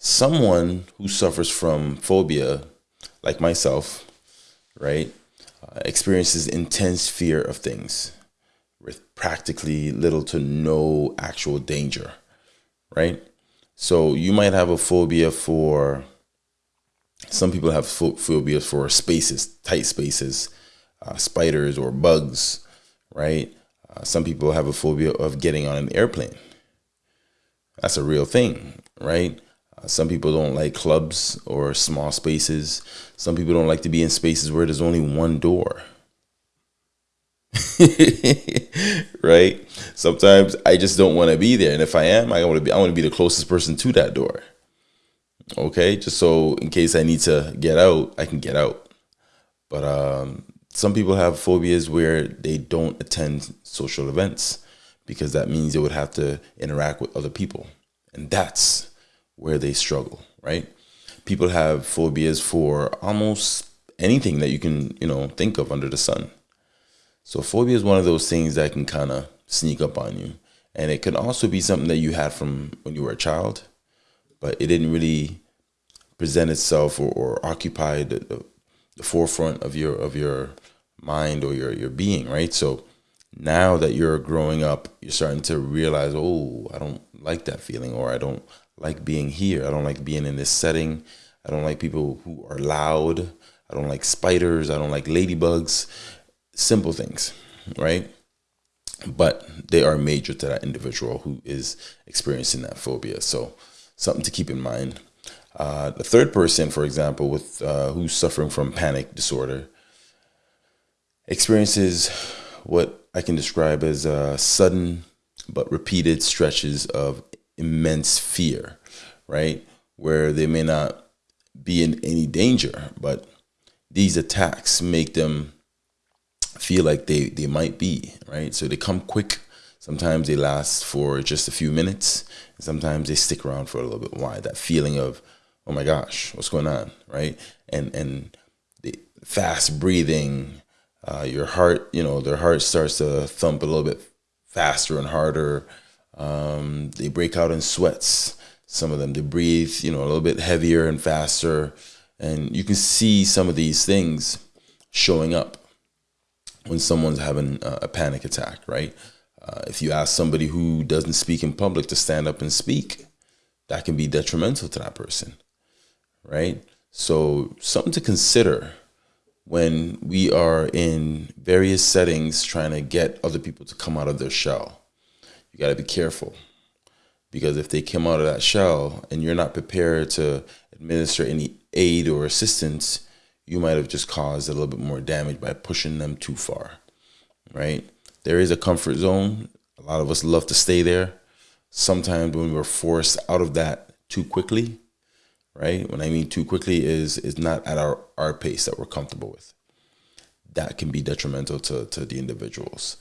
someone who suffers from phobia, like myself, right, uh, experiences intense fear of things with practically little to no actual danger, right? So you might have a phobia for, some people have phobias for spaces, tight spaces, uh, spiders or bugs, right? Uh, some people have a phobia of getting on an airplane. That's a real thing, right? Some people don't like clubs or small spaces. Some people don't like to be in spaces where there's only one door. right? Sometimes I just don't want to be there, and if I am, I want to be. I want to be the closest person to that door. Okay, just so in case I need to get out, I can get out. But um, some people have phobias where they don't attend social events because that means they would have to interact with other people, and that's where they struggle. Right? People have phobias for almost anything that you can, you know, think of under the sun so phobia is one of those things that can kind of sneak up on you. And it can also be something that you had from when you were a child, but it didn't really present itself or, or occupy the, the, the forefront of your of your mind or your, your being, right? So now that you're growing up, you're starting to realize, oh, I don't like that feeling, or I don't like being here. I don't like being in this setting. I don't like people who are loud. I don't like spiders. I don't like ladybugs simple things, right? But they are major to that individual who is experiencing that phobia. So something to keep in mind. Uh, the third person, for example, with uh, who's suffering from panic disorder, experiences what I can describe as uh, sudden but repeated stretches of immense fear, right? Where they may not be in any danger, but these attacks make them feel like they they might be right? So they come quick. Sometimes they last for just a few minutes. Sometimes they stick around for a little bit. Why? That feeling of oh my gosh what's going on right? And and the fast breathing uh, your heart you know their heart starts to thump a little bit faster and harder um, they break out in sweats some of them they breathe you know a little bit heavier and faster and you can see some of these things showing up when someone's having a panic attack, right? Uh, if you ask somebody who doesn't speak in public to stand up and speak, that can be detrimental to that person, right? So, something to consider when we are in various settings trying to get other people to come out of their shell. You got to be careful because if they come out of that shell and you're not prepared to administer any aid or assistance, you might have just caused a little bit more damage by pushing them too far, right? There is a comfort zone. A lot of us love to stay there. Sometimes when we're forced out of that too quickly, right? When I mean too quickly is is not at our, our pace that we're comfortable with. That can be detrimental to, to the individuals.